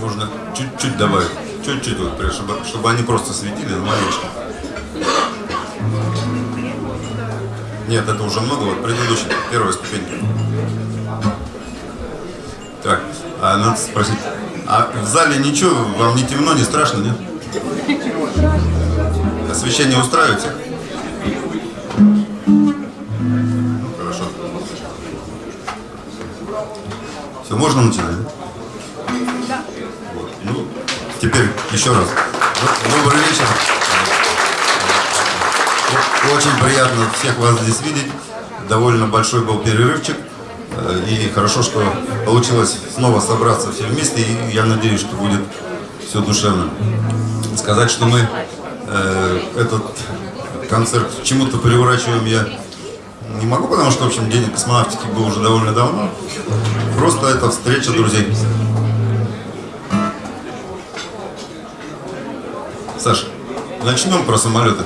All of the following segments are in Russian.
можно чуть-чуть добавить. Чуть-чуть, вот, чтобы, чтобы они просто светили, маленечко. Нет, это уже много, вот предыдущий, первая ступенька. Так, а надо спросить, а в зале ничего, вам не темно, не страшно, нет? Освещение устраивает всех? Ну. Все, можно начинать? Еще раз. Добрый вечер. Очень приятно всех вас здесь видеть. Довольно большой был перерывчик. И хорошо, что получилось снова собраться все вместе. И я надеюсь, что будет все душевно. Сказать, что мы э, этот концерт чему-то приурачиваем я не могу, потому что, в общем, День космонавтики был уже довольно давно. Просто это встреча друзей. Саша, начнем про самолеты.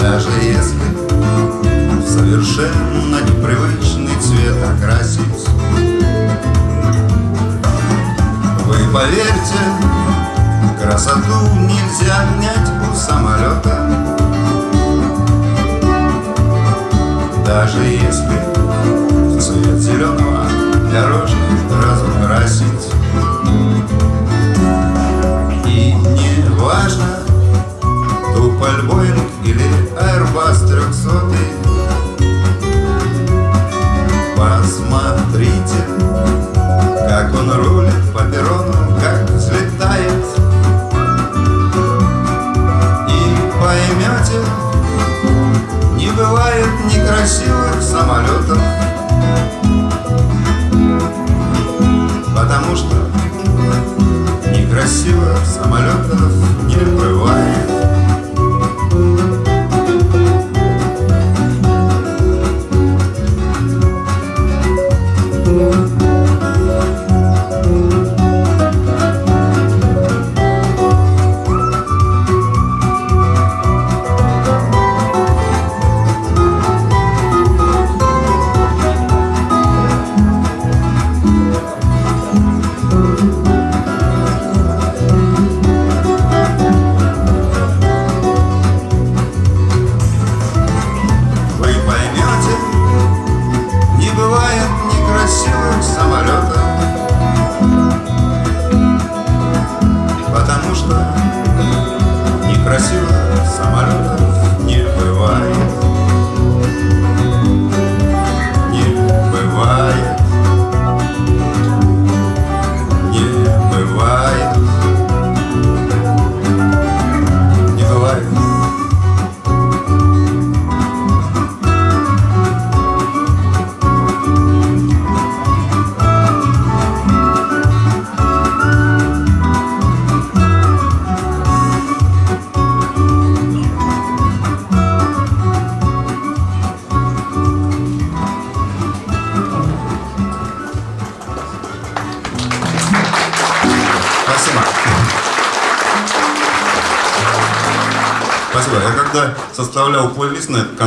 Даже если в совершенно непривычный цвет окрасить Вы поверьте, красоту нельзя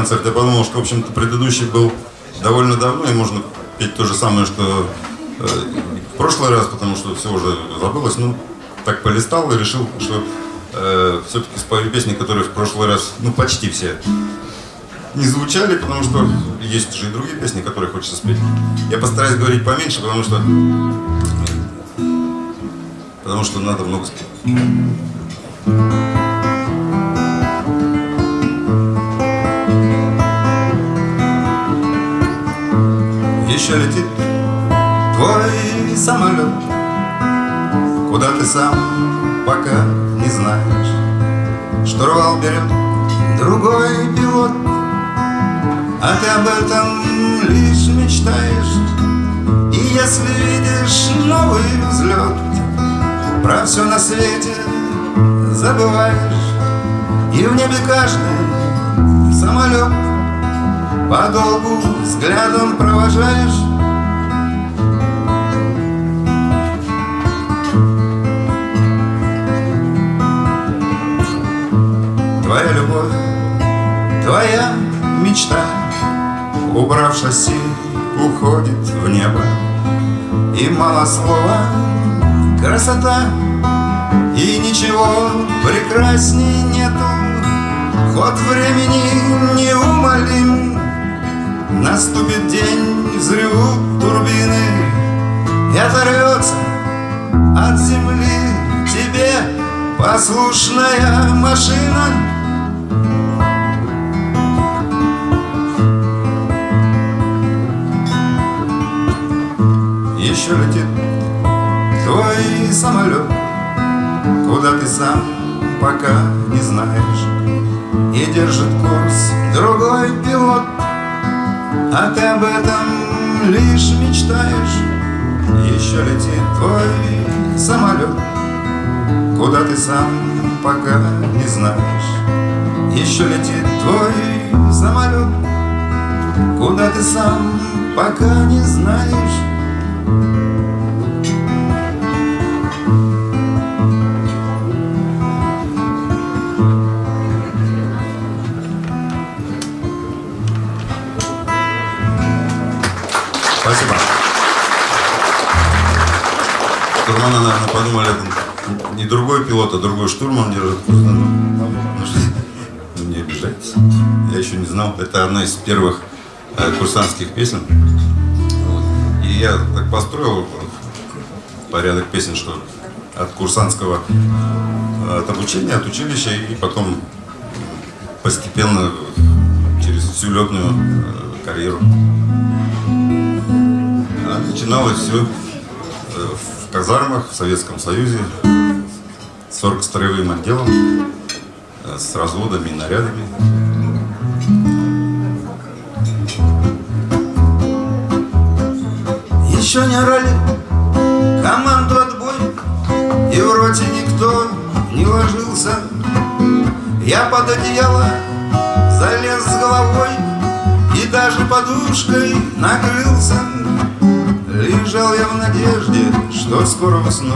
концерт, я подумал, что, в общем-то, предыдущий был довольно давно, и можно петь то же самое, что э, в прошлый раз, потому что все уже забылось. Ну, так полистал и решил, что э, все-таки спою песни, которые в прошлый раз, ну, почти все не звучали, потому что есть же и другие песни, которые хочется спеть. Я постараюсь говорить поменьше, потому что потому что надо много спеть. Летит твой самолет, куда ты сам пока не знаешь. Штурвал берет другой пилот, а ты об этом лишь мечтаешь. И если видишь новый взлет Про все на свете забываешь. И в небе каждый самолет Подолгу взглядом провожаешь уходит в небо. И мало слова, красота И ничего прекрасней нету. Ход времени неумолим. Наступит день, взрывут турбины. И оторвется от земли. Тебе Послушная машина еще летит твой самолет. Куда ты сам пока не знаешь. И держит курс другой пилот. А ты об этом лишь мечтаешь. Еще летит твой самолет. Куда ты сам пока не знаешь. Еще летит твой самолет. Куда ты сам пока не знаешь Наверное, подумали, не другой пилот, а другой штурман держит курс. Ну, не обижайтесь. Я еще не знал. Это одна из первых э, курсантских песен. И я так построил порядок песен, что от курсантского, э, от обучения, от училища, и потом постепенно через всю летную э, карьеру начиналось все казармах в Советском Союзе с оргстроевым отделом, э, с разводами и нарядами. Еще не орали команду отбой, и в роте никто не ложился. Я под одеяло залез с головой и даже подушкой накрылся. Лежал я в надежде, что скоро усну.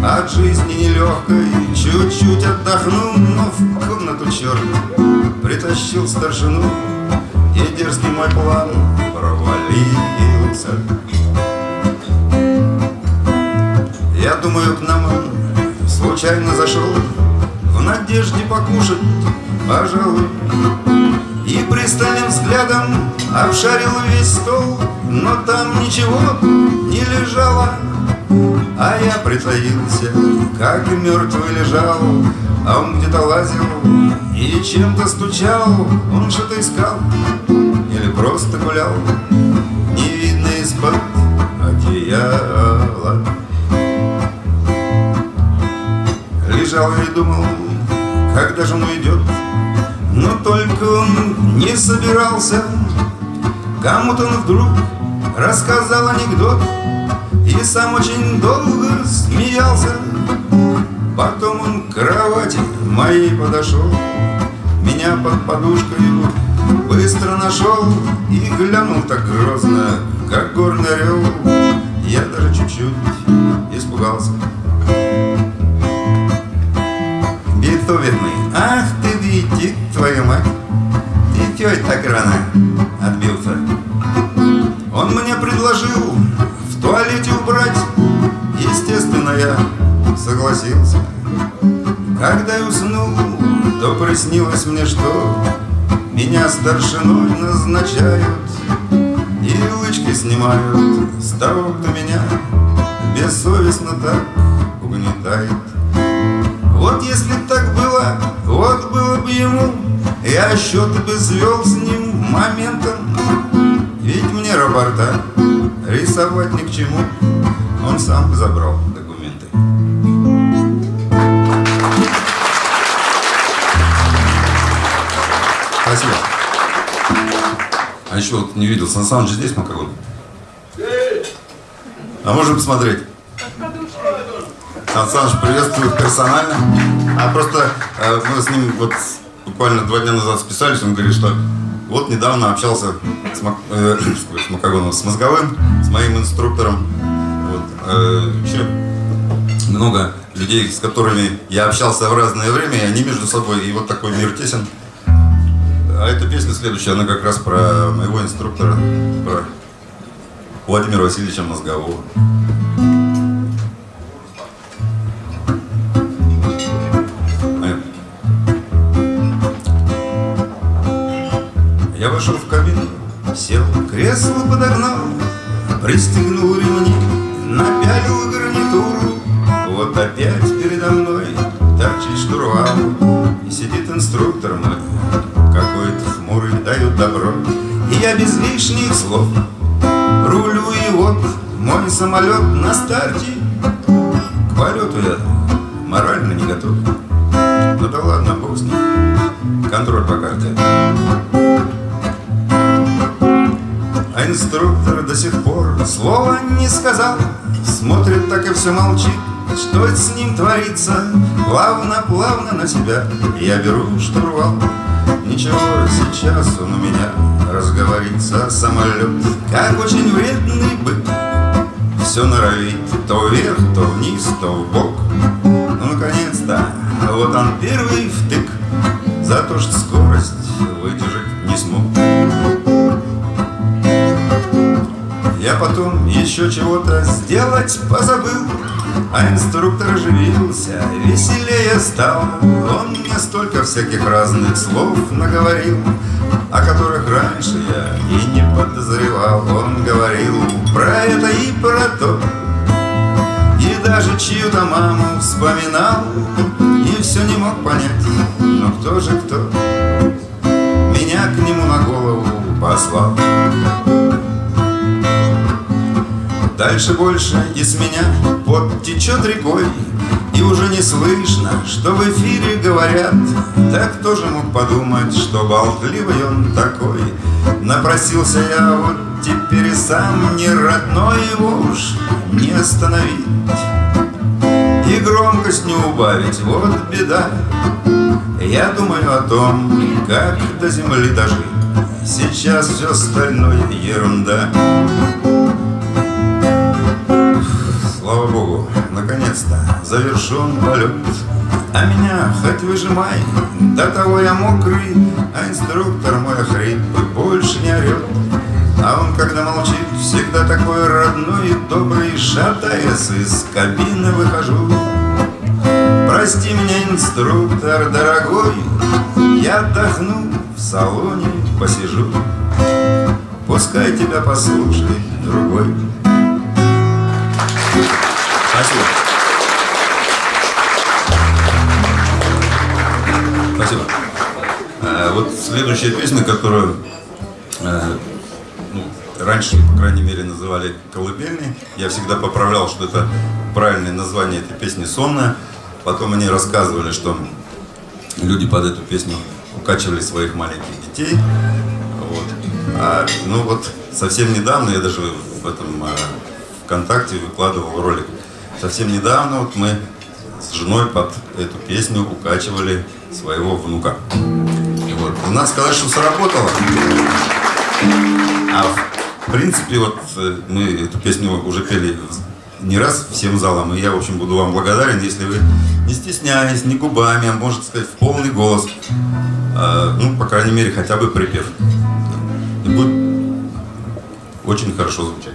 От жизни нелегкой чуть-чуть отдохну Но в комнату черт притащил старшину. И дерзкий мой план провалился. Я думаю, к нам он случайно зашел В надежде покушать, пожалуй. И пристальным взглядом обшарил весь стол но там ничего не лежало. А я притаился, как мертвый лежал. А он где-то лазил и чем-то стучал. Он что-то искал или просто гулял. Не видно из-под одеяла. Лежал и думал, когда же он уйдет. Но только он не собирался. Кому-то он вдруг рассказал анекдот И сам очень долго смеялся Потом он к кровати моей подошел Меня под подушкой быстро нашел И глянул так грозно, как горный орел Я даже чуть-чуть испугался Бетовен ах ты идти, твою мать? Ты тетя так рано отбился. Мне предложил в туалете убрать. Естественно, я согласился. Когда я уснул, то приснилось мне, что Меня старшиной назначают И лычки снимают с того, кто меня Бессовестно так угнетает Вот если так было, вот было бы ему Я счеты бы свел с ним моментом Ведь мне рапорта рисовать ни к чему Он сам забрал документы Спасибо. А еще вот не видел, Сан Саныч здесь Макагон? А можем посмотреть? Сан Саныч приветствует персонально. А просто э, мы с ним вот буквально два дня назад списались, он говорит, что вот недавно общался с, Мак, э, с Макагоном, с Мозговым, с моим инструктором. Вот, э, еще много людей, с которыми я общался в разное время, и они между собой, и вот такой мир тесен. А эта песня следующая, она как раз про моего инструктора, про Владимира Васильевича Мозгового. Самолет на старте. К полету я морально не готов. Ну да ладно, бог с ним. Контроль по карте. А инструктор до сих пор слова не сказал Смотрит так и все молчит Что с ним творится Плавно-плавно на себя Я беру штурвал Ничего, сейчас он у меня разговорится Самолет, как очень вредный бык Все норовит то вверх, то вниз, то в бок. Ну, наконец-то, вот он первый втык. За то, что скорость выдержать не смог. Я потом еще чего-то сделать позабыл. А инструктор оживился, веселее стал. Он мне столько всяких разных слов наговорил О которых раньше я и не подозревал. Он говорил про это и про то И даже чью-то маму вспоминал И все не мог понять, но кто же кто Меня к нему на голову послал? Дальше больше из меня пот течет рекой И уже не слышно, что в эфире говорят. Так кто же мог подумать, что болтливый он такой? Напросился я вот теперь и сам не родной Его уж не остановить. И громкость не убавить, вот беда. Я думаю о том, как до земли дожить. Сейчас все остальное ерунда завершен полет А меня хоть выжимай, до того я мокрый А инструктор мой хриплый больше не орет А он, когда молчит, всегда такой родной и добрый Шатаясь из кабины выхожу. Прости меня, инструктор дорогой Я отдохну, в салоне посижу. Пускай тебя послушает другой Спасибо. Спасибо. А, вот следующая песня, которую а, ну, раньше, по крайней мере, называли колыбельной. Я всегда поправлял, что это правильное название этой песни «Сонная». Потом они рассказывали, что люди под эту песню укачивали своих маленьких детей. Вот. А, ну вот совсем недавно я даже в этом а, ВКонтакте выкладывал ролик Совсем недавно вот мы с женой под эту песню укачивали своего внука. И вот, надо сказать, что сработало. А в принципе, вот э, мы эту песню уже пели не раз всем залом, и я, в общем, буду вам благодарен, если вы не стесняясь, не губами, а, можно сказать, в полный голос э, ну, по крайней мере, хотя бы припев. И будет очень хорошо звучать.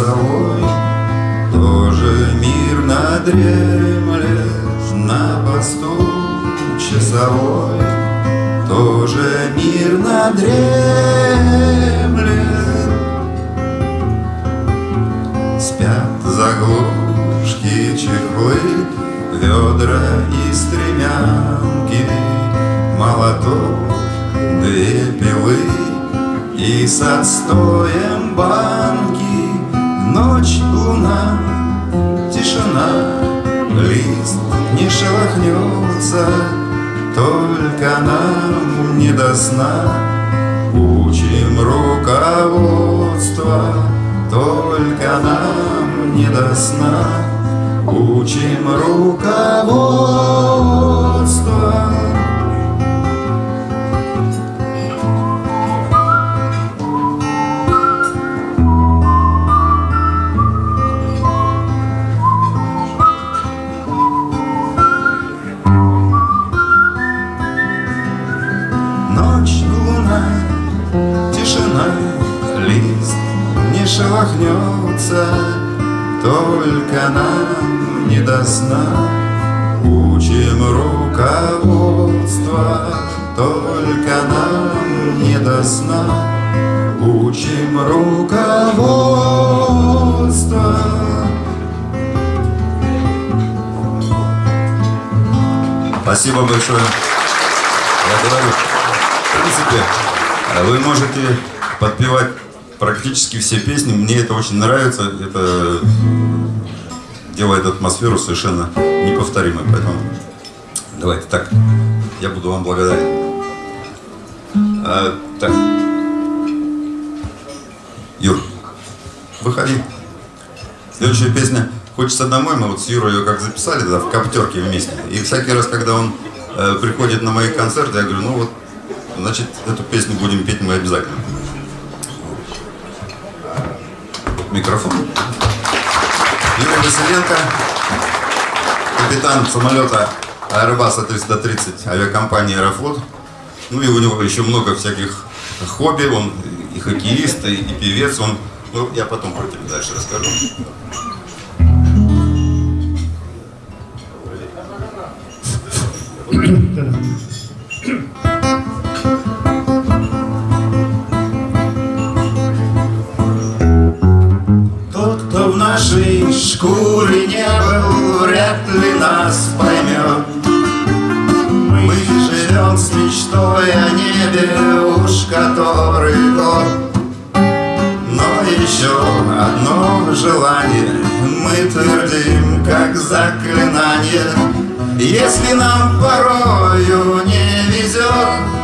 Часовой Тоже мирно дремлет на посту часовой. Тоже мирно дремлет Спят заглушки, чехлы, ведра и стремянки. Молоток две пилы И с отстоем банки Ночь, луна, тишина Лист не шелохнется Только нам не до сна. Учим руководство Только нам не до сна. Учим руководство шелохнется, Только нам не до сна. Учим руководство, Только нам не до сна. Учим руководство. Спасибо большое. Я говорю, в принципе, вы можете подпевать практически все песни. Мне это очень нравится. Это делает атмосферу совершенно неповторимой. Поэтому давайте так. Я буду вам благодарен. А, так. Юр, выходи. Следующая песня «Хочется домой». Мы вот с Юрой ее как записали да, в коптерке вместе. И всякий раз, когда он э, приходит на мои концерты, я говорю, ну вот, значит, эту песню будем петь мы обязательно. Микрофон. Юрий Василенко, капитан самолета Airbus 330 авиакомпании Аэрофлот. Ну и у него еще много всяких хобби, он и хоккеист, и, и певец, он, ну, я потом про тебя дальше расскажу. Тот, шкуре не вряд ли нас поймет. Мы живем с мечтой о небе уж который год. Но еще одно желание мы твердим, как заклинание. Если нам порою не везет,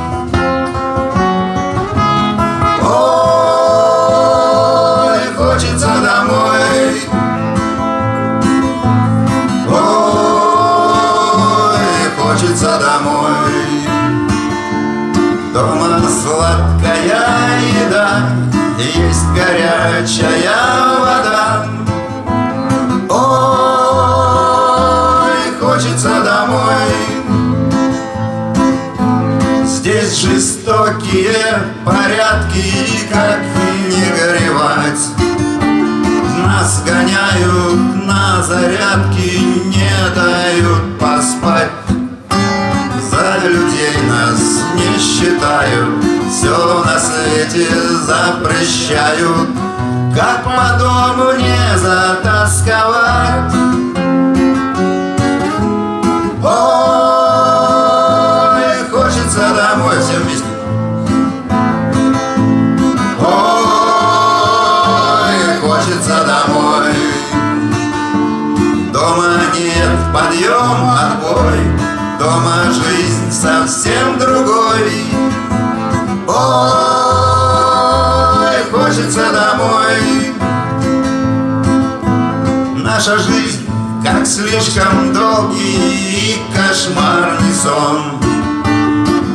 домой. Дома сладкая еда Есть горячая вода. Ой, хочется домой. Здесь жестокие порядки И как не горевать. Нас гоняют на зарядки Не дают считают Все на свете запрещают Как по дому не затасковать. Ой, хочется домой всем вместе Ой, хочется домой. Дома нет, подъем, отбой. Дома жизнь совсем другой Наша жизнь как слишком долгий и кошмарный сон.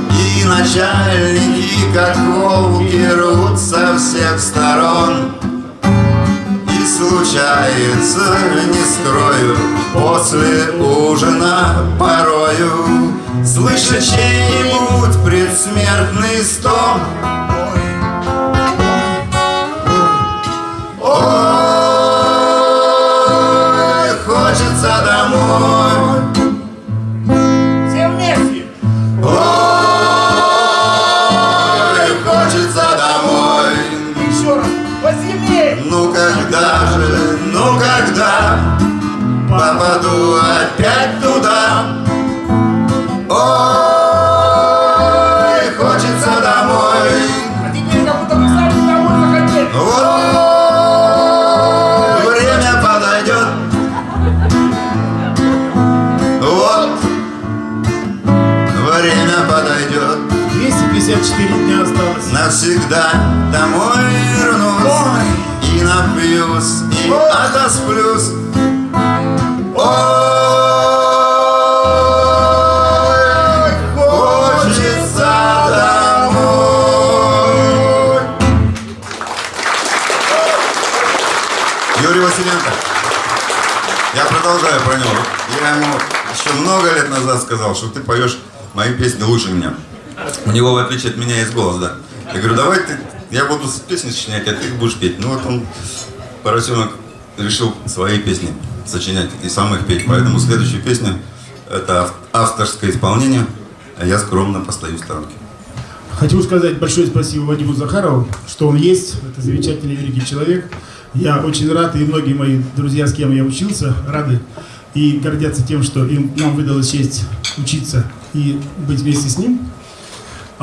И начальники, как волки, рвут со всех сторон. И случается, не скрою, после ужина порою. Слышать чей-нибудь предсмертный стон Навсегда домой вернусь И напьюсь, и отосплюсь. Ой, хочется домой. Юрий Василенко Я продолжаю про него. Я ему еще много лет назад сказал, что ты поешь мои песни лучше меня. У него, в отличие от меня, есть голос, да. Я говорю, давай ты, я буду песни сочинять, а ты их будешь петь. Ну вот он, поросенок, решил свои песни сочинять и сам их петь. Поэтому следующая песня – это ав- авторское исполнение, а я скромно постою в сторонке. Хочу сказать большое спасибо Вадиму Захарову, что он есть. Это замечательный великий человек. Я очень рад, и многие мои друзья, с кем я учился, рады и гордятся тем, что им, нам выдалась честь учиться и быть вместе с ним.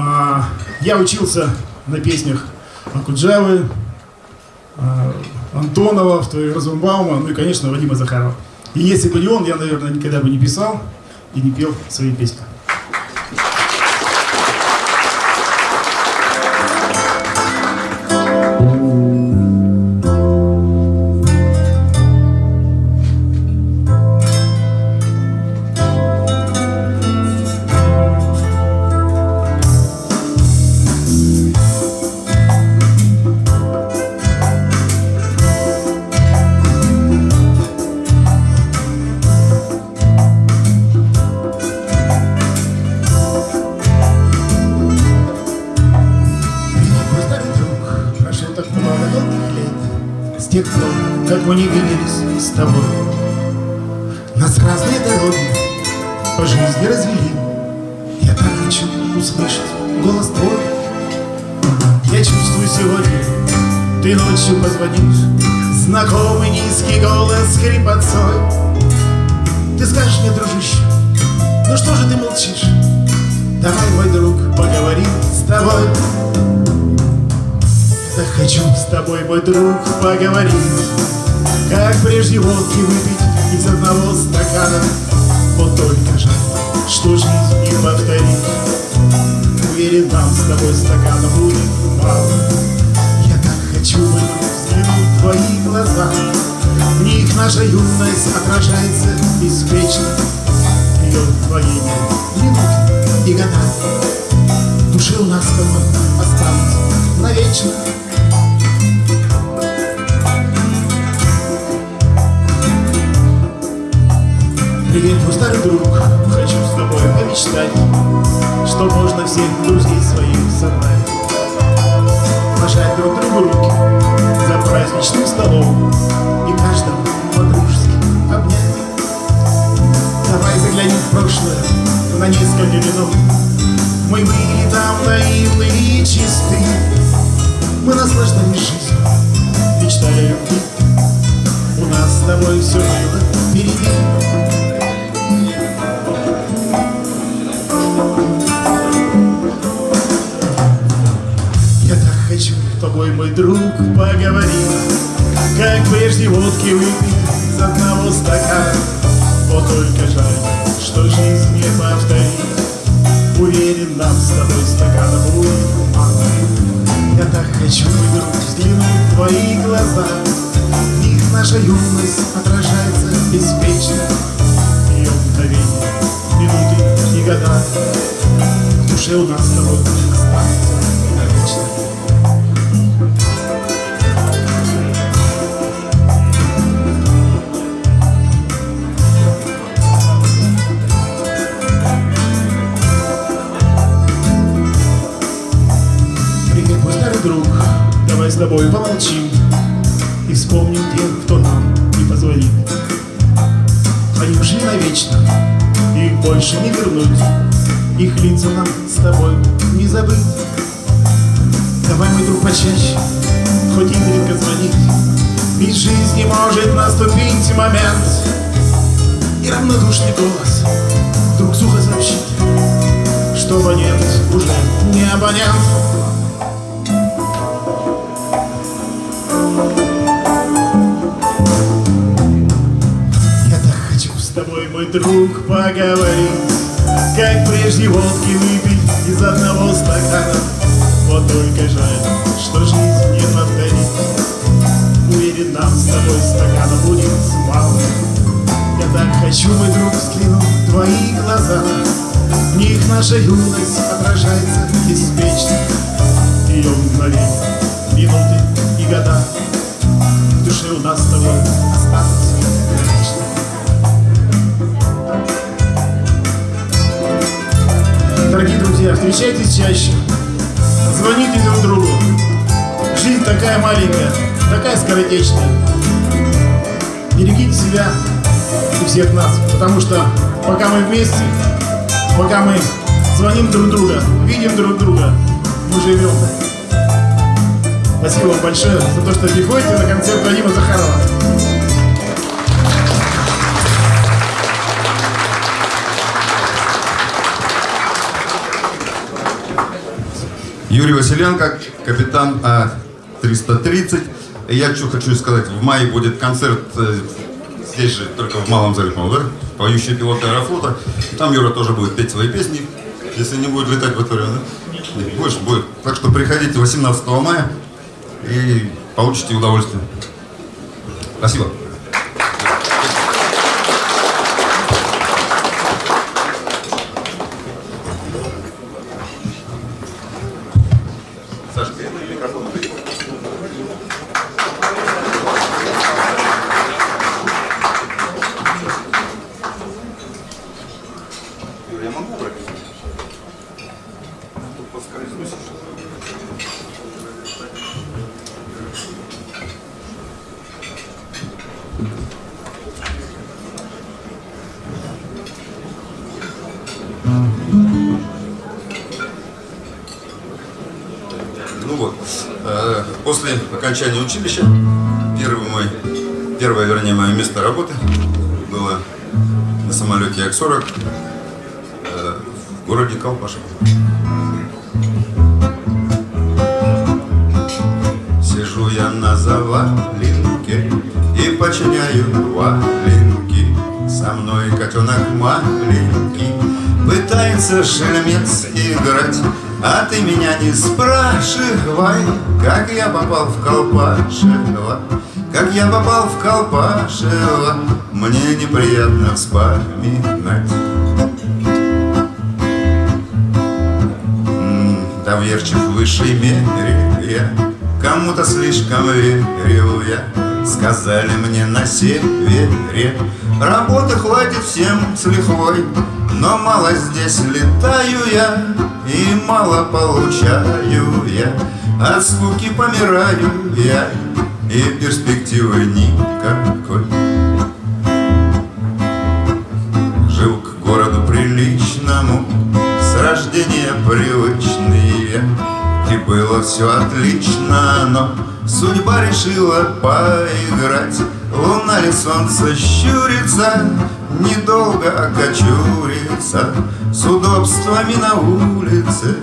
А, я учился на песнях Акуджавы, а, Антонова, второй Розенбаума, ну и, конечно, Вадима Захарова. И если бы не он, я, наверное, никогда бы не писал и не пел свои песни. Друзей своих собрать пожать друг другу руки за праздничным столом и каждого по-дружески обнять. Давай заглянем в прошлое на несколько минут. Мы были там наивны и чисты. Мы наслаждались жизнью, мечтали о любви. У нас с тобой все было впереди. Тобой, мой друг, поговорить Как прежде водки выпить из одного стакана. Вот только жаль, что жизнь не повторить Уверен, нам с тобой стакана будет мало. Я так хочу, мой друг, взглянуть в твои глаза. В них наша юность отражается беспечно. Ее мгновения, минуты и года. В душе у нас с тобой останутся момент. И равнодушный голос хочу, мой друг, в твои глаза. В них наша юность отражается беспечно Ее мгновения, минуты и года. В душе у нас с тобой останутся Дорогие друзья, встречайтесь чаще, звоните друг другу. Жизнь такая маленькая, такая скоротечная. Берегите себя и всех нас, потому что пока мы вместе, пока мы звоним друг друга, видим друг друга, мы живем. Спасибо вам большое за то, что приходите на концерт Вадима Захарова. Юрий Василенко, капитан А-330. Я что хочу сказать, в мае будет концерт э, здесь же, только в Малом зале, да? Поющие пилоты Аэрофлота. Там Юра тоже будет петь свои песни, если не будет летать в это время, да? Нет, Больше будет. Так что приходите 18 мая и получите удовольствие. Спасибо. Колпашево. Сижу я на заваленке и починяю валенки. Со мной котенок маленький Пытается шельмец играть А ты меня не спрашивай Как я попал в Колпашево Как я попал в Колпашево Мне неприятно вспоминать Доверчив в высшей мере. Я Кому-то слишком верил я Сказали мне на севере. Работы хватит всем с лихвой Но мало здесь летаю я И мало получаю я. От скуки помираю я И перспективы никакой. Жил к городу приличному С рождения привычный я И было все отлично, но Судьба решила поиграть. Луна ли солнце щурится Недолго окочурится С удобствами на улице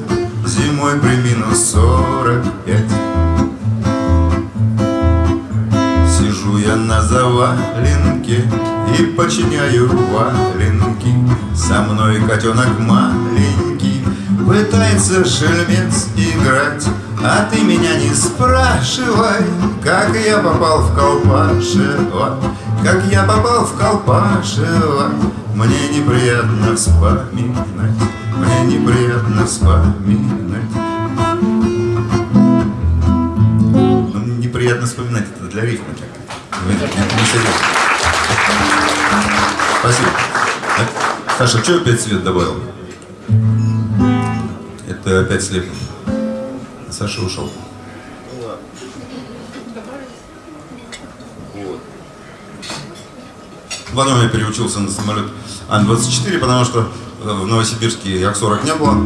Зимой при минус сорок Сижу я на заваленке И починяю валенки. Со мной котенок маленький Пытается шельмец играть А ты меня не спрашивай Как я попал в Колпашево Как я попал в Колпашево Мне неприятно вспоминать Мне неприятно вспоминать Ну, неприятно вспоминать, это для рифма так. Это не-. Спасибо. Саша, что опять свет добавил? Опять слеп. Саша ушел. Потом я переучился на самолет Ан-24, потому что э, в Новосибирске Як-40 не было.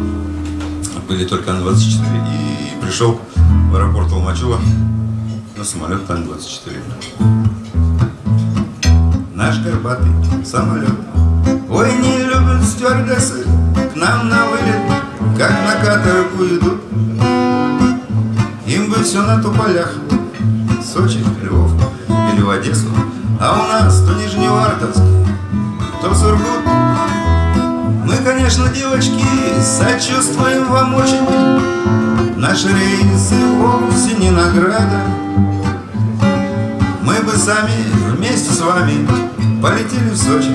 Были только Ан-24. И пришел в аэропорт Алмачева на самолет Ан-24. Наш горбатый самолет Ой, не любят стюардессы К нам на вылет Как на каторгу идут. Им бы все на туполях Сочи, Львов или в Одессу. А у нас то Нижневартовск То Сургут. Мы, конечно, девочки Сочувствуем вам очень. Наши рейсы вовсе не награда. Мы бы сами вместе с вами полетели в Сочи.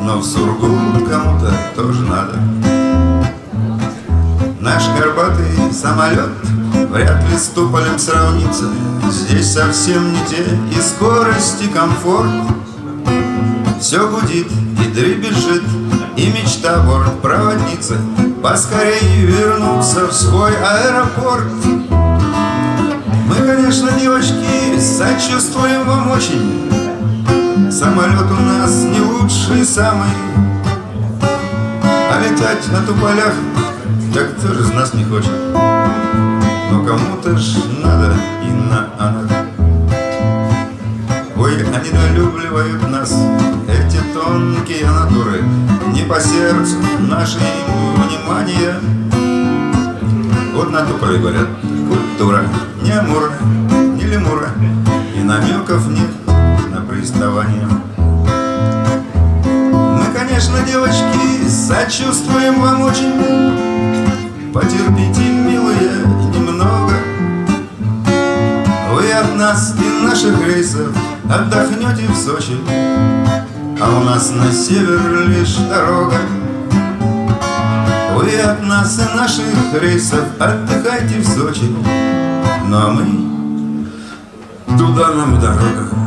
Но в Сургут кому-то тоже надо Наш горбатый самолет вряд ли с Туполем сравнится. Здесь совсем не те и скорость, и комфорт. Все гудит и дребезжит, и мечта бортпроводницы Поскорее вернуться в свой аэропорт. Мы, конечно, девочки, сочувствуем вам очень. Самолет у нас не лучший самый. А летать на туполях, так кто же из нас не хочет? Но кому-то ж надо и на она. Ой, они долюбливают нас, эти тонкие натуры Не по сердцу наши им внимание. Вот на туполе говорят, культура не Амура, не Лемура И намеков нет на приставание. Мы, конечно, девочки, сочувствуем вам очень Потерпите, милые, немного. Вы от нас и наших рейсов отдохнете в Сочи А у нас на север лишь дорога. Вы от нас и наших рейсов отдыхайте в Сочи Ну а мы туда нам дорога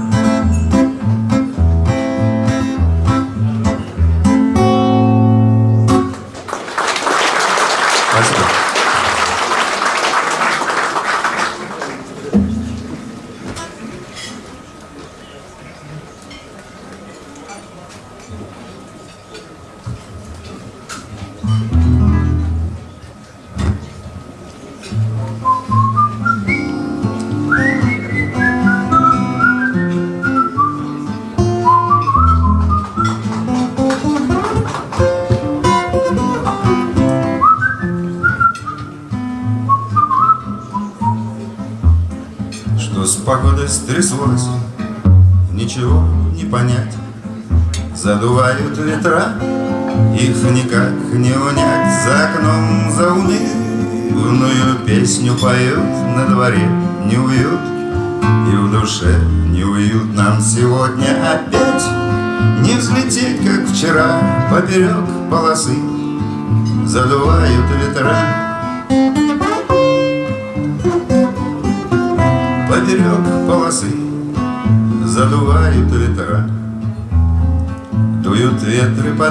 This was.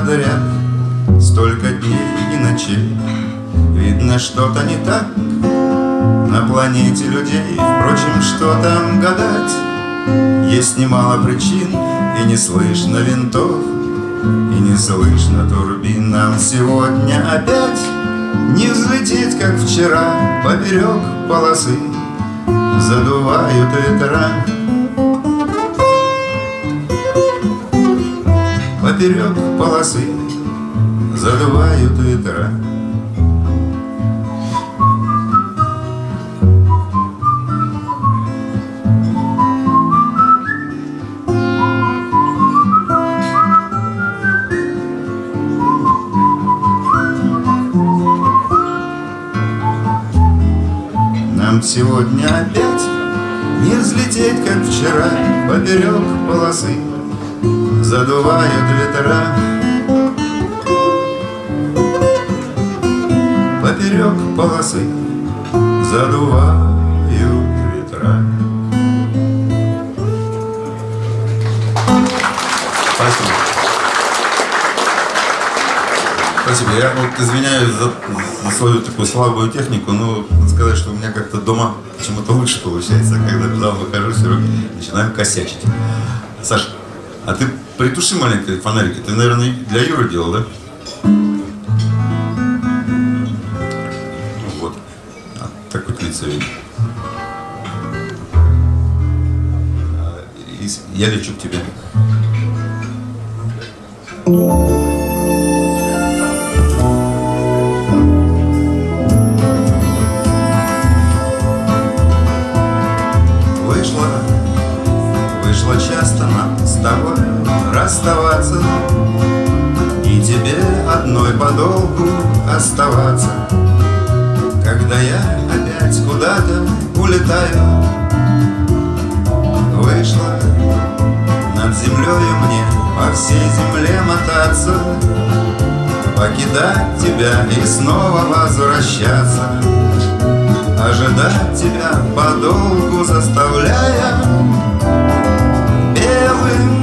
Подряд Столько дней и ночей. Видно, что-то не так На планете людей. Впрочем, что там гадать? Есть немало причин И не слышно винтов И не слышно турбин. Нам сегодня опять Не взлететь, как вчера. Поперек полосы Задувают ветра Поперек полосы Задувают ветра. Нам сегодня опять Не взлететь, как вчера Поперек полосы Задувают ветра Поперек полосы Задувают ветра Спасибо. Спасибо. Я вот извиняюсь за, за свою такую слабую технику, но сказать, что у меня как-то дома почему-то лучше получается, когда туда выхожу, все равно начинаю косячить. Саша, а ты притуши маленькие фонарики. Ты, наверное, для Юры делал, да? Ну вот. А, так вот лицо видно. А, Я лечу к тебе. Покидать тебя и снова возвращаться. Ожидать тебя подолгу заставляя Белым,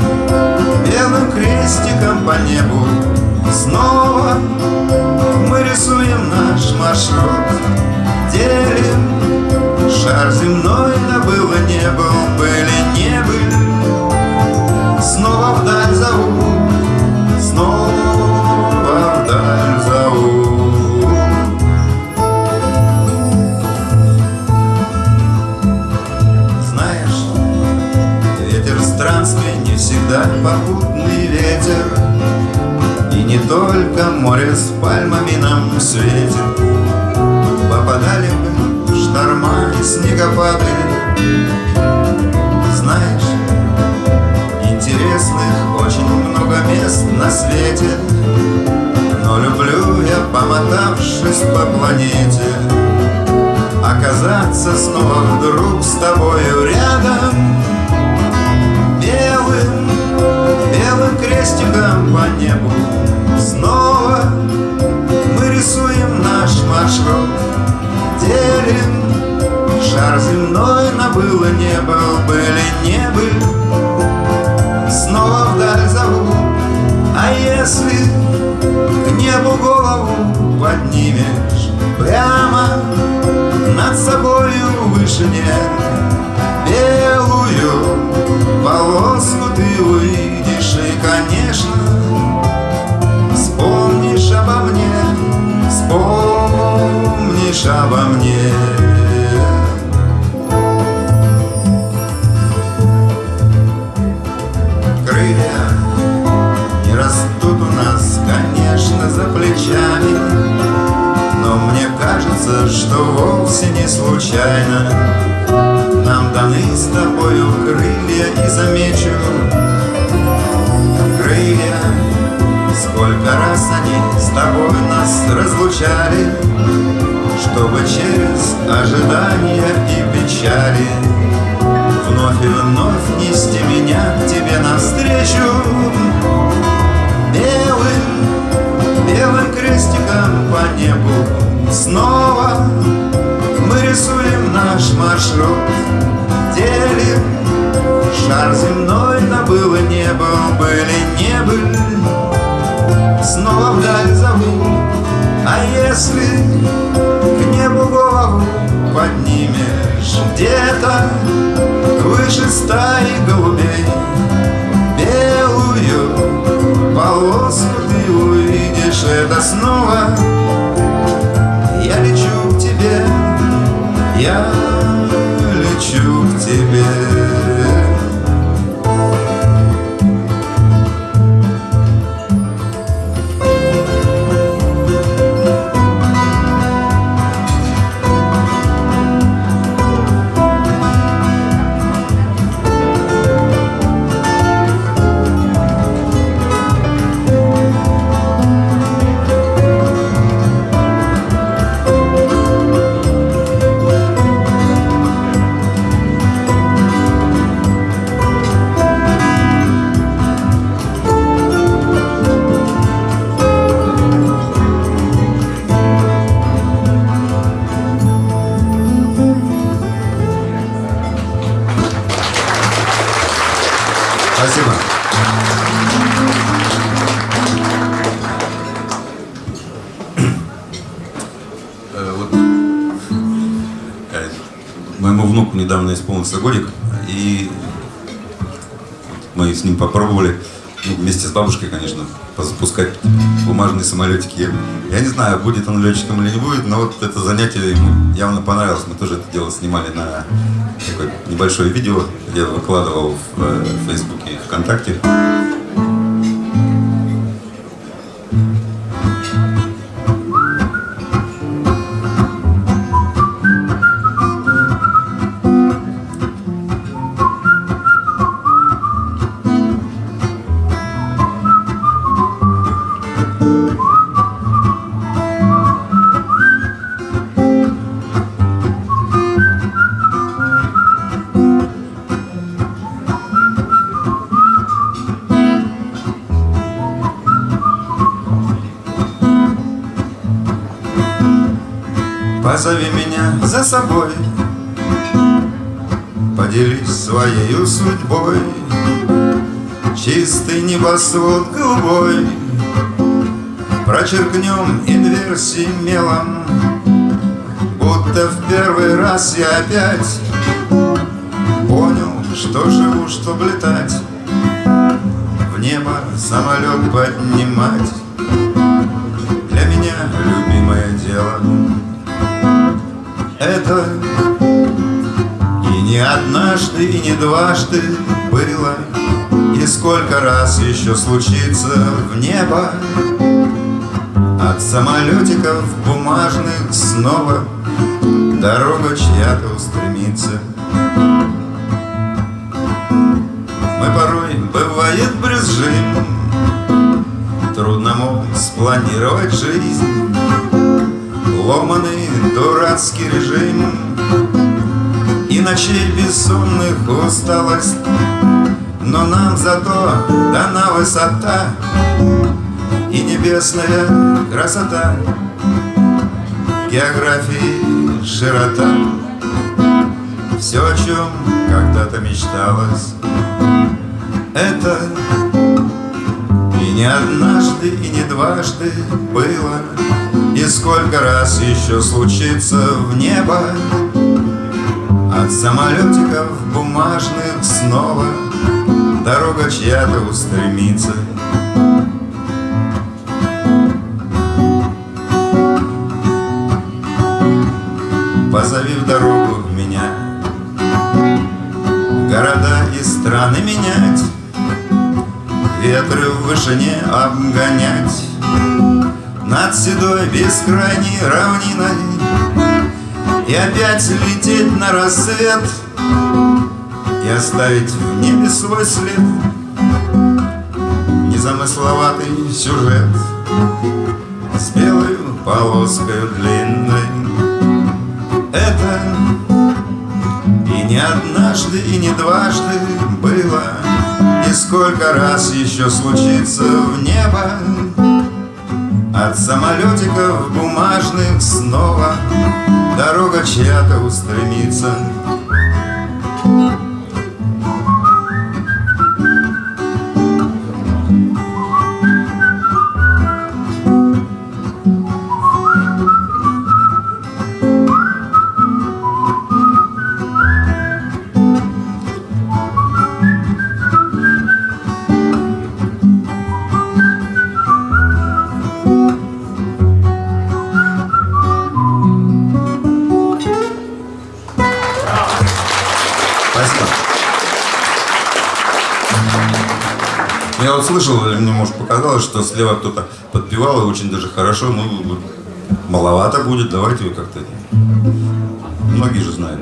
белым крестиком по небу. Снова мы рисуем наш маршрут Делим шар земной, да было не был, были не были Снова вдаль зовут, снова нам светит Попадали бы шторма и снегопады Делим Шар земной, да было не был, были не были Снова вдаль зову. А если к небу голову поднимешь Где-то выше стаи голубей Белую полоску ты увидишь. Это снова я лечу к тебе Я тебе годик, и мы с ним попробовали, ну, вместе с бабушкой, конечно, запускать бумажные самолетики. Я, не знаю, будет он летчиком или не будет, но вот это занятие ему явно понравилось. Мы тоже это дело снимали на такое небольшое видео, я выкладывал в э, Фейсбуке и ВКонтакте. Позови меня за собой. Поделись своей судьбой. Чистый небосвод голубой. Прочеркнем инверсии мелом. Будто в первый раз я опять Понял, что живу, чтоб летать. В небо самолет поднимать. Для меня любимое дело это И не однажды, и не дважды было И сколько раз еще случится в небо. От самолетиков бумажных снова Дорога чья-то устремится. Мы порой, бывает, брюзжим. Трудно, мол, спланировать жизнь Ломаный дурацкий режим. И ночей бессонных усталость. Но нам зато дана высота И небесная красота. Географии широта. Все, о чем когда-то мечталось. Это и не однажды, и не дважды было И сколько раз еще случится в небо От самолетиков бумажных снова Дорога чья-то устремится. Позови в дорогу меня. Города и страны менять Ветры в вышине обгонять Над седой бескрайней равниной И опять лететь на рассвет И оставить в небе свой след Незамысловатый сюжет С белой полоской длинной. Это и не однажды, и не дважды было И сколько раз еще случится в небо От самолетиков бумажных снова Дорога чья-то устремится может, показалось, что слева кто-то подпевал, и очень даже хорошо, ну, маловато будет, давайте вы как-то... Многие же знают.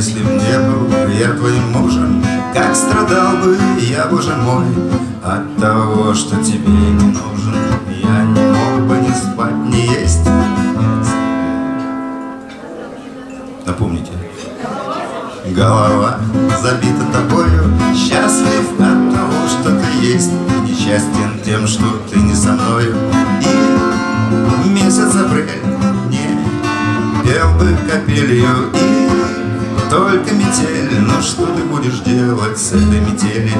Если б не был я твоим мужем, как страдал бы я, боже мой, от того, что тебе не нужен. Я не мог бы ни спать, ни есть. Напомните. Голова забита тобою, счастлив от того, что ты есть, несчастен тем, что ты не со мною. И месяц апрель не пел бы капелью и только метель. Но что ты будешь делать с этой метели?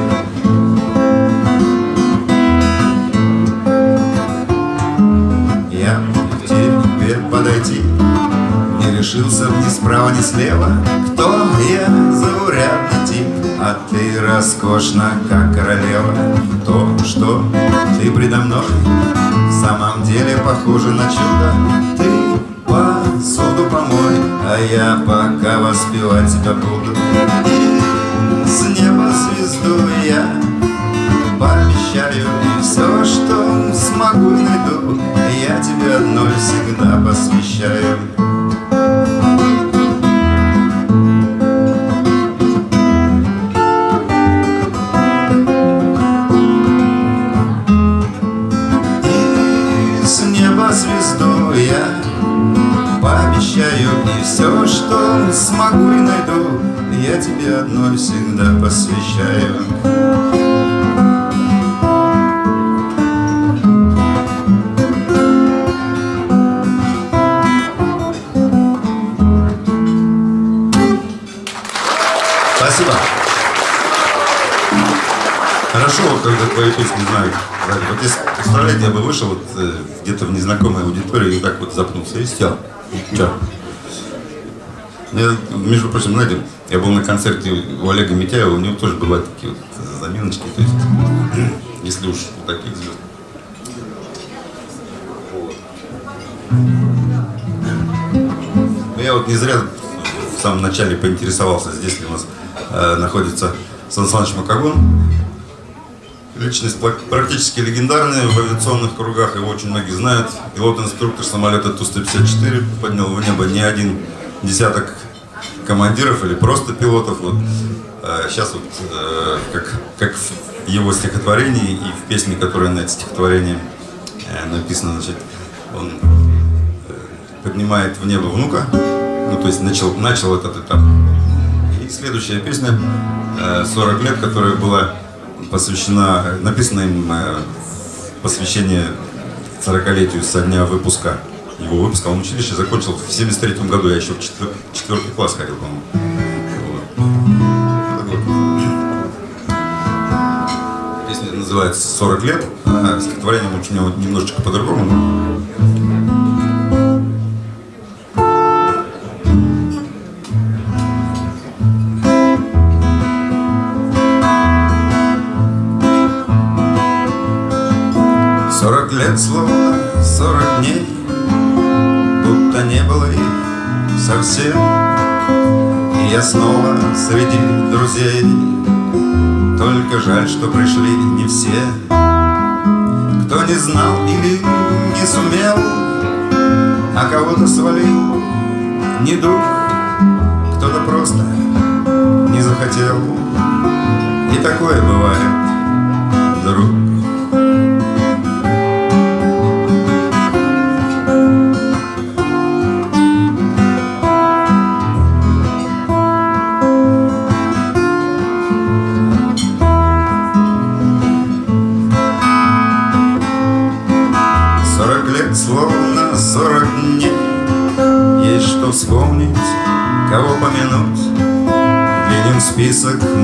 Я тебе подойти Не решился ни справа, ни слева Кто я, заурядный тип А ты роскошна, как королева То, что ты предо мной В самом деле похоже на чудо Ты посуду помой А я пока воспевать тебя буду. С неба звезду я пообещаю И все, что смогу найду. Я тебе одной всегда посвящаю запнулся и сел. Че? Я, между прочим, знаете, я был на концерте у Олега Митяева, у него тоже бывают такие вот заминочки, то есть, если уж у таких звезд. Вот. Ну, я вот не зря в самом начале поинтересовался, здесь ли у нас э, находится Сан Саныч Макагон. Личность практически легендарная в авиационных кругах, его очень многие знают. Пилот-инструктор самолета Ту-154 поднял в небо не один десяток командиров или просто пилотов. Вот. Сейчас вот э, как, как в его стихотворении и в песне, которая на это стихотворение э, написана, значит, он э, поднимает в небо внука, ну то есть начал, начал этот этап. И следующая песня э, 40 лет, которая была посвящена, написана им э, посвящение 40-летию со дня выпуска. Его выпуска он училище закончил в 73 году, я еще в четвер- четвертый класс ходил, по-моему. Вот. Песня называется «40 лет», а стихотворение у него немножечко по-другому. Совсем. И я снова среди друзей, Только жаль, что пришли не все. Кто не знал или не сумел, А кого-то свалил недуг, Кто-то просто не захотел. И такое бывает, друг.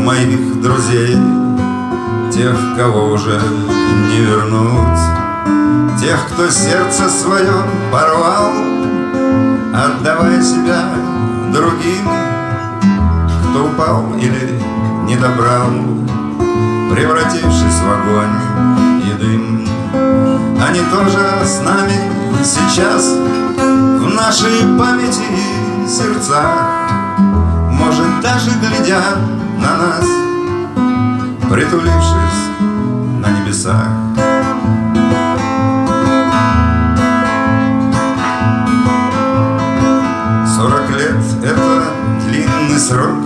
Моих друзей Тех, кого уже не вернуть Тех, кто сердце свое порвал Отдавая себя пропал или не добрал, Превратившись в огонь и дым. Они тоже с нами сейчас В нашей памяти и сердцах Может, даже глядят на нас Притулившись на небесах Сорок лет — это длинный срок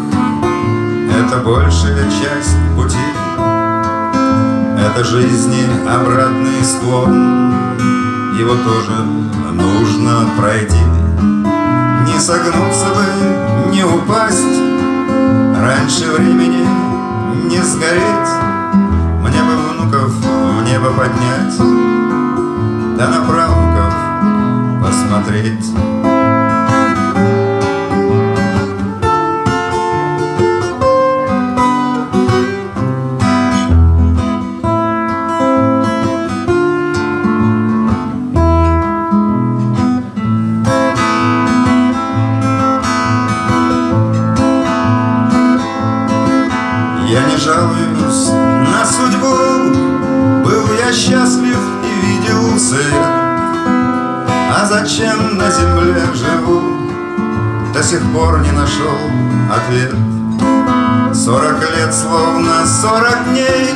Это большая часть пути. Это жизни обратный склон Его тоже нужно пройти. Не согнуться бы, не упасть Раньше времени не сгореть Мне бы внуков в небо поднять Да на правнуков посмотреть на земле живу До сих пор не нашел ответ. Сорок лет словно сорок дней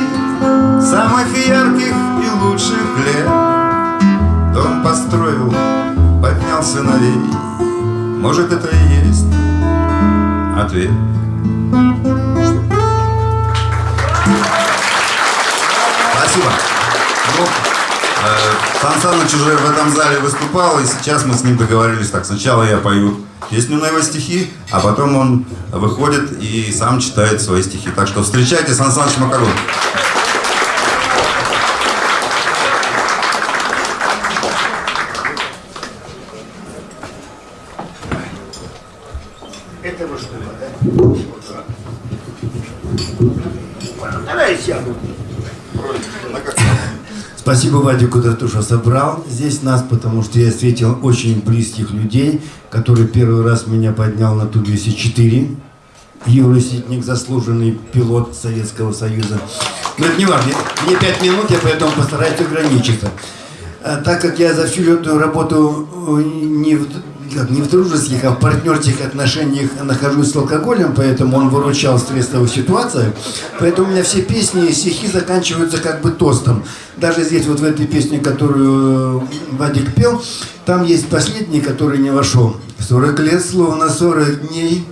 Самых ярких и лучших лет. Дом построил, поднял сыновей Может это и есть ответ Сан Саныч уже в этом зале выступал, и сейчас мы с ним договорились так. Сначала я пою песню на его стихи, а потом он выходит и сам читает свои стихи. Так что встречайте Сан Саныч Макарон. Это вы что ли, да? Давай я сяду. Спасибо Вадику за то, что собрал здесь нас, потому что я встретил очень близких людей, который первый раз меня поднял на Ту-204. Юрий Ситник, заслуженный пилот Советского Союза. Но это не важно, мне пять минут, я поэтому постараюсь ограничиться. А так как я за всю эту работу э, не как, не в дружеских, а в партнерских отношениях нахожусь с алкоголем, поэтому он выручал в стрессовых ситуациях. Поэтому у меня все песни и стихи заканчиваются как бы тостом. Даже здесь вот в этой песне, которую э, Вадик пел, там есть последний, который не вошел. 40 лет, словно 40 дней,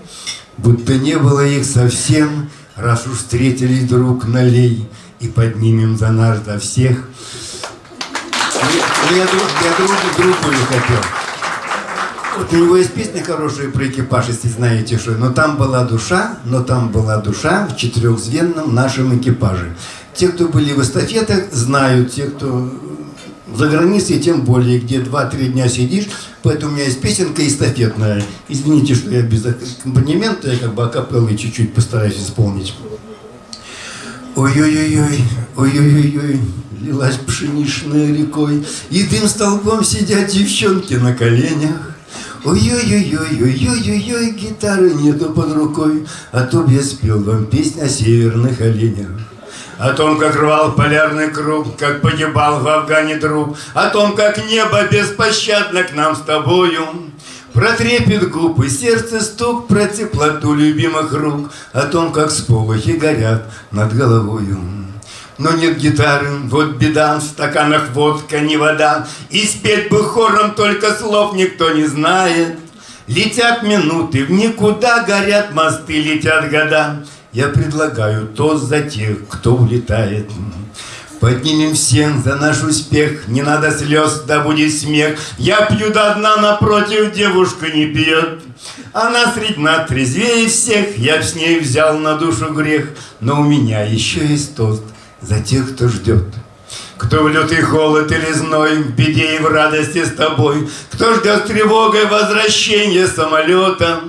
будто не было их совсем, раз уж встретились друг налей и поднимем за наш до всех. Я, я, я друг, другую хотел. У него есть песня хорошая про экипаж, если знаете что. Но там была душа, но там была душа в четырехзвенном нашем экипаже. Те, кто были в эстафетах, знают. Те, кто за границей, тем более, где 2-3 дня сидишь. Поэтому у меня есть песенка эстафетная. Извините, что я без аккомпанемента, я как бы акапеллой чуть-чуть постараюсь исполнить. Ой-ой-ой-ой, ой-ой-ой-ой, лилась пшеничная рекой, И дым столбом сидят девчонки на коленях. Ой-ой-ой-ой-ой-ой-ой, гитары нету под рукой, А то б я спел вам песню о северных оленях. О том, как рвал полярный круг, как погибал в Афгане друг, О том, как небо беспощадно к нам с тобою. Про трепет губ сердце стук, про теплоту любимых рук, О том, как сполохи горят над головою. Но нет гитары, вот беда, в стаканах водка, не вода, И спеть бы хором только слов никто не знает. Летят минуты, в никуда горят мосты, летят года. Я предлагаю тост за тех, кто улетает. Поднимем всем за наш успех, не надо слез, да будет смех. Я пью до дна, напротив девушка не пьет. Она средь нас трезвее всех, я с ней взял на душу грех. Но у меня еще есть тост за тех, кто ждет. Кто в лютый холод или зной, в беде и в радости с тобой, Кто ждет с тревогой возвращения самолета.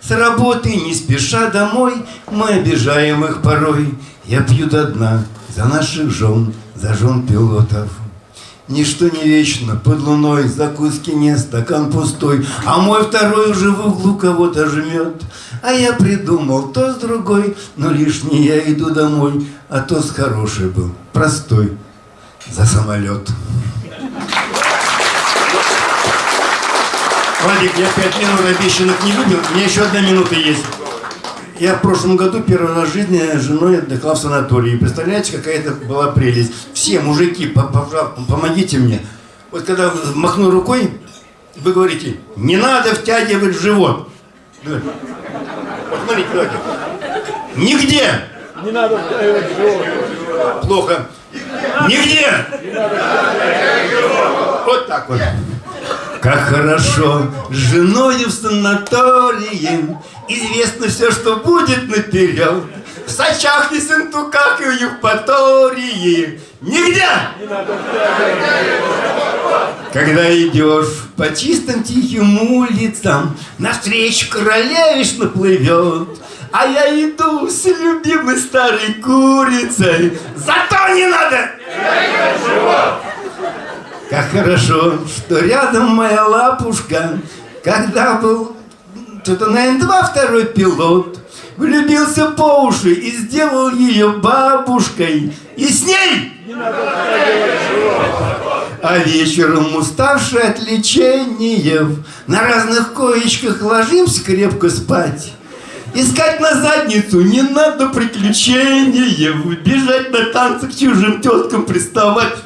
С работы не спеша домой, мы обижаем их порой. Я пью до дна за наших жен, за жен пилотов. Ничто не вечно, под луной закуски нет, стакан пустой, А мой второй уже в углу кого-то жмет. А я придумал то с другой, но лишний я иду домой, а то с хороший был, простой, за самолет. Владик, я пять минут обещанных не любил, у меня еще одна минута есть. Я в прошлом году первый раз в жизни с женой отдыхал в санатории. Представляете, какая это была прелесть. Все мужики, помогите мне. Вот когда махну рукой, вы говорите, не надо втягивать живот. Да. Вот смотрите, давайте. Нигде. Не надо. Плохо. Нигде. Вот так вот. Как хорошо с женой в санатории Известно все, что будет наперед В Сачах и Сентуках и в Евпатории Нигде! Когда идешь по чистым тихим улицам Навстречу королевишна плывет А я иду с любимой старой курицей. Зато не надо! Как хорошо, что рядом моя лапушка, когда был что-то на Н2 второй пилот, влюбился по уши и сделал ее бабушкой. И с ней! А вечером, уставшие от лечения, на разных коечках ложимся крепко спать. Искать на задницу не надо приключения, бежать на танцы к чужим теткам приставать.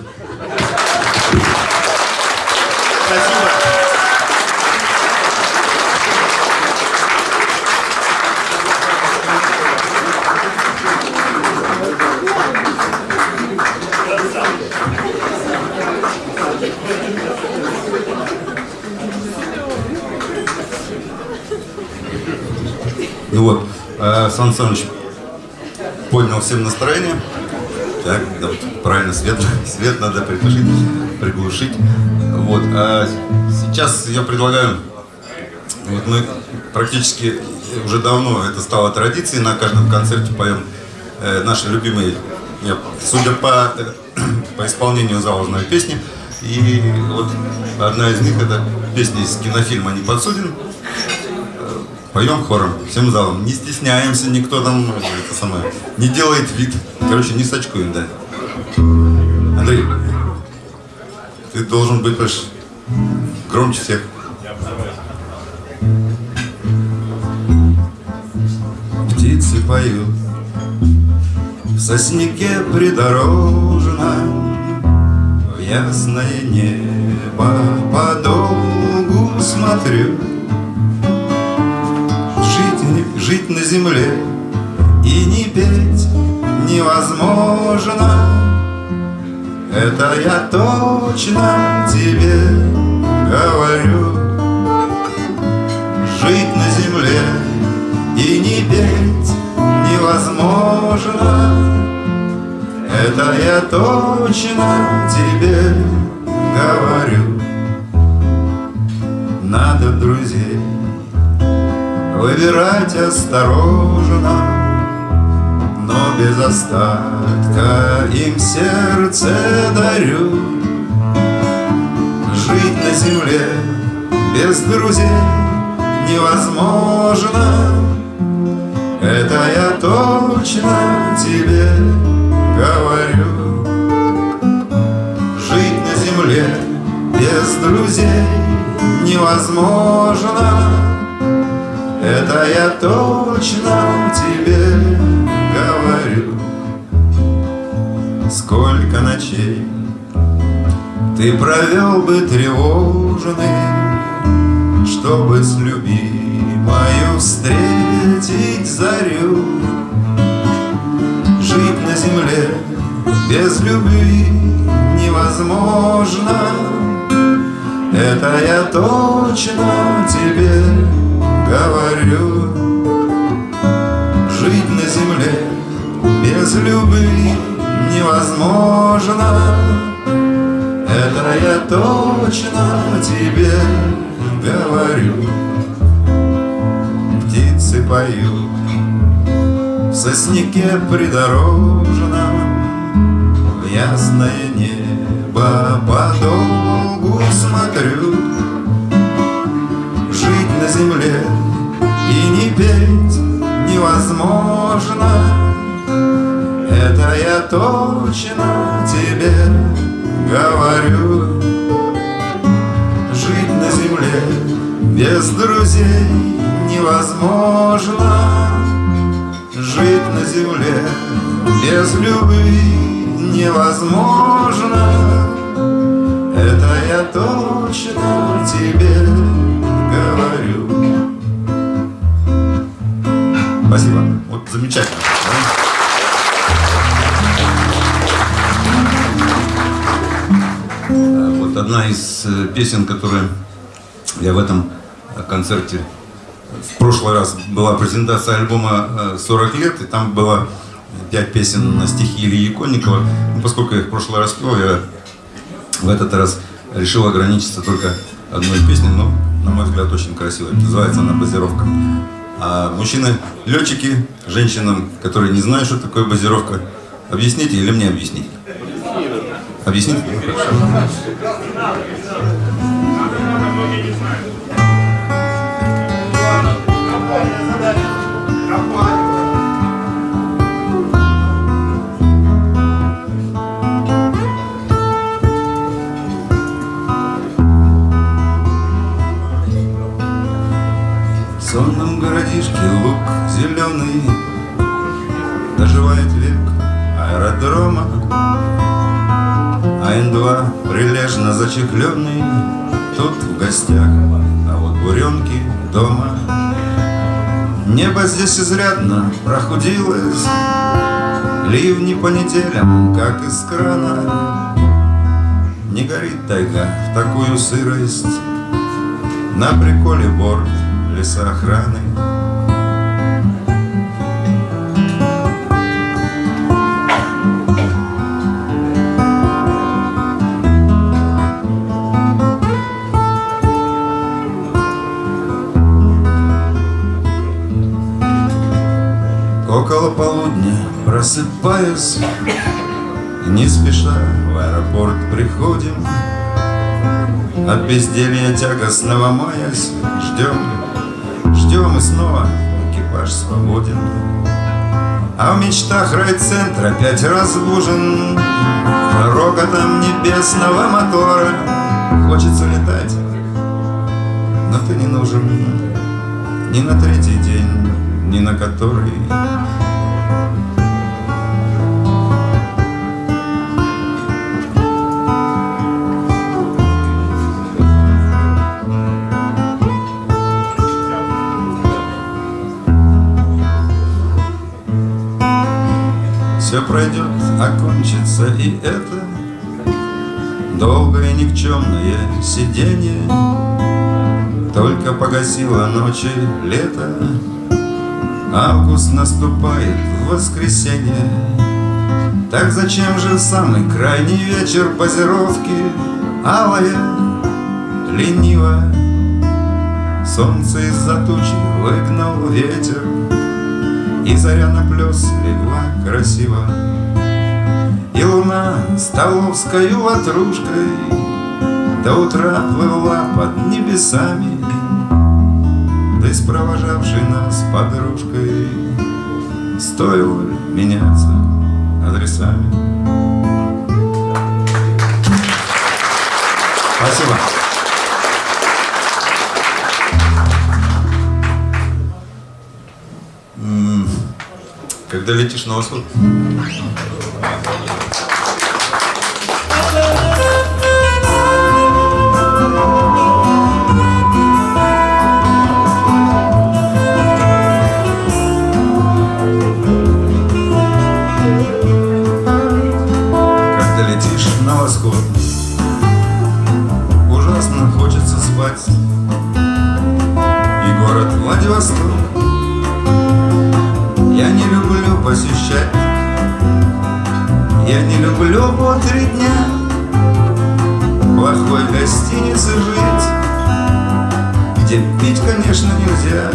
Ну вот, э, Сан Саныч поднял всем настроение. Так, да, вот, правильно, свет, свет надо приглушить, приглушить. Вот, а сейчас я предлагаю, вот мы практически уже давно это стало традицией, на каждом концерте поем э, наши любимые, я, судя по, э, по исполнению заложенной песни. И вот одна из них это песня из кинофильма «Не подсуден». Поем хором, всем залом. Не стесняемся, никто там это самое, не делает вид. Короче, не сачкуем, да. Андрей, ты должен быть понимаешь, громче всех. Птицы поют в сосняке придорожном, В ясное небо подолгу смотрю жить, на земле и не петь невозможно. Это я точно тебе говорю. Жить на земле и не петь невозможно. Это я точно тебе говорю. Надо друзей Выбирать осторожно, но без остатка им сердце дарю. Жить на земле без друзей невозможно, это я точно тебе говорю. Жить на земле без друзей невозможно, это я точно тебе говорю. Сколько ночей ты провел бы тревожный Чтобы с любимою встретить зарю. Жить на земле без любви невозможно. Это я точно тебе говорю. Жить на земле без любви невозможно. Это я точно тебе говорю. Птицы поют в сосняке придорожном. В ясное небо подолгу смотрю. Жить на земле и не петь невозможно. Это я точно тебе говорю. Жить на земле без друзей невозможно. Жить на земле без любви невозможно. Это я точно тебе замечательно. Вот одна из э, песен, которая я в этом э, концерте в прошлый раз была презентация альбома э, «40 лет», и там было пять песен на стихи Ильи Иконникова. Ну, поскольку я их в прошлый раз пел, я в этот раз решил ограничиться только одной песней, но, на мой взгляд, очень красивой. Называется она «Базировка». А мужчины, летчики, женщинам, которые не знают, что такое базировка, объясните или мне объяснить? Объясните? Ну, хорошо. Сонном городишке луг зеленый. Доживает век аэродрома АН-2 прилежно зачехленный. Тут в гостях, а вот буренки дома. Небо здесь изрядно прохудилось. Ливни по неделям, как из крана. Не горит тайга в такую сырость. На приколе борт лесоохраны Около полудня просыпаюсь Не спеша в аэропорт приходим. От безделья тягостного маясь Ждем, ждем и снова. Экипаж свободен. А в мечтах райцентр опять разбужен. Рокотом небесного мотора. Хочется летать, но ты не нужен. Ни на третий день, ни на который пройдет, окончится и это. Долгое никчемное сиденье Только погасило ночи лето Август наступает в воскресенье. Так зачем же самый крайний вечер позировки? Алая, лениво Солнце из-за тучи выгнал ветер. И заря на плес легла красиво И луна столовской ватрушкой До утра плыла под небесами Ты с провожавшей нас подружкой Стоило меняться адресами Спасибо. Когда летишь на восход? Люблю по три дня. Плохой гостинице жить Где пить, конечно, нельзя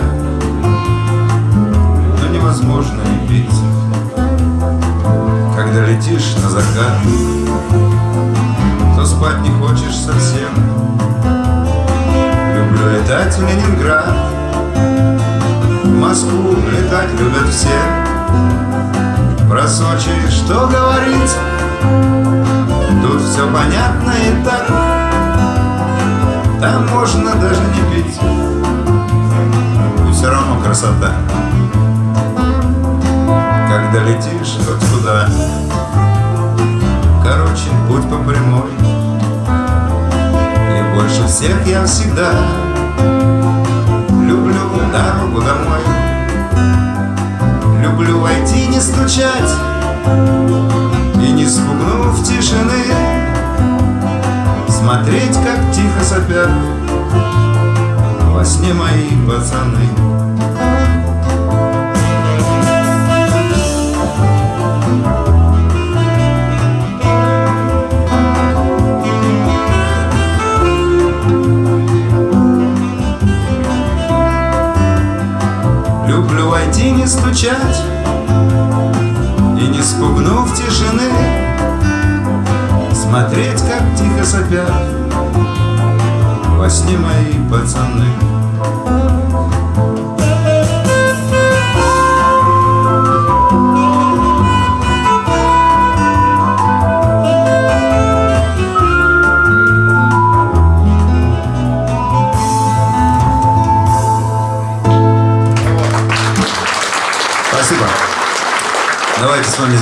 Но невозможно не пить. Когда летишь на закат То спать не хочешь совсем. Люблю летать в Ленинград В Москву летать любят все. Про Сочи что говорить Тут все понятно и так. Там можно даже не пить. И все равно красота. Когда летишь хоть куда Короче, путь по прямой. И больше всех я всегда Люблю дорогу домой. Люблю войти, не стучать И не спугнув тишины Смотреть, как тихо сопят Во сне мои пацаны. Люблю войти, не стучать не спугнув тишины. Смотреть, как тихо сопят Во сне мои пацаны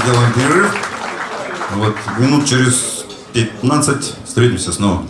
сделаем перерыв. Вот минут через 15 встретимся снова.